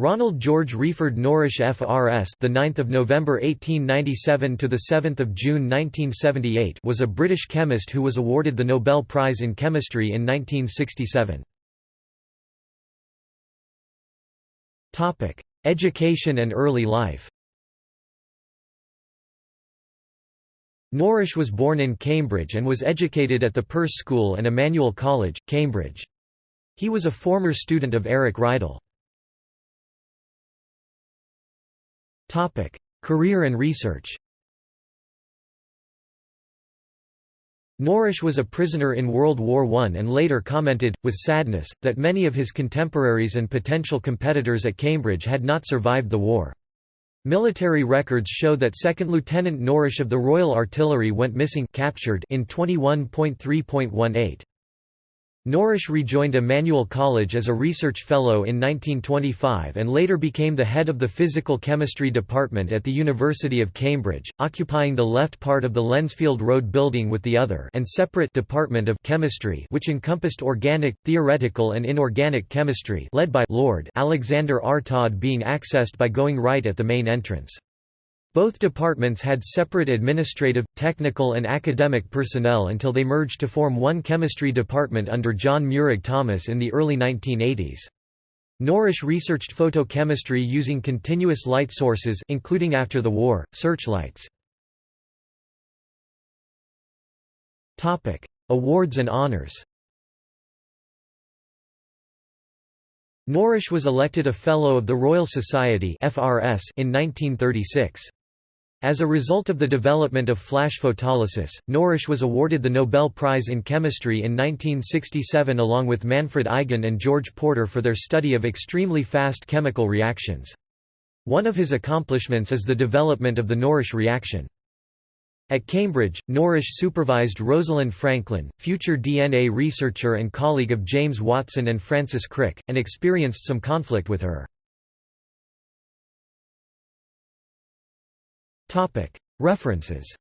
Ronald George Wreyford Norrish FRS the 9th of November 1897 to the 7th of June 1978 was a British chemist who was awarded the Nobel Prize in Chemistry in 1967. Topic: Education and early life. Norrish was born in Cambridge and was educated at the Perse School and Emmanuel College, Cambridge. He was a former student of Eric Rideal. Topic: Career and research. Norrish was a prisoner in World War I and later commented, with sadness, that many of his contemporaries and potential competitors at Cambridge had not survived the war. Military records show that 2nd Lieutenant Norrish of the Royal Artillery went missing captured in 21.3.18. Norrish rejoined Emmanuel College as a research fellow in 1925 and later became the head of the physical chemistry department at the University of Cambridge, occupying the left part of the Lensfield Road building with the other and separate department of chemistry which encompassed organic, theoretical and inorganic chemistry led by Lord Alexander R. Todd being accessed by going right at the main entrance. Both departments had separate administrative, technical and academic personnel until they merged to form one chemistry department under John Meurig Thomas in the early 1980s. Norrish researched photochemistry using continuous light sources including after the war, searchlights. Awards and honors Norrish was elected a Fellow of the Royal Society in 1936. As a result of the development of flash photolysis, Norrish was awarded the Nobel Prize in Chemistry in 1967 along with Manfred Eigen and George Porter for their study of extremely fast chemical reactions. One of his accomplishments is the development of the Norrish reaction. At Cambridge, Norrish supervised Rosalind Franklin, future DNA researcher and colleague of James Watson and Francis Crick, and experienced some conflict with her. References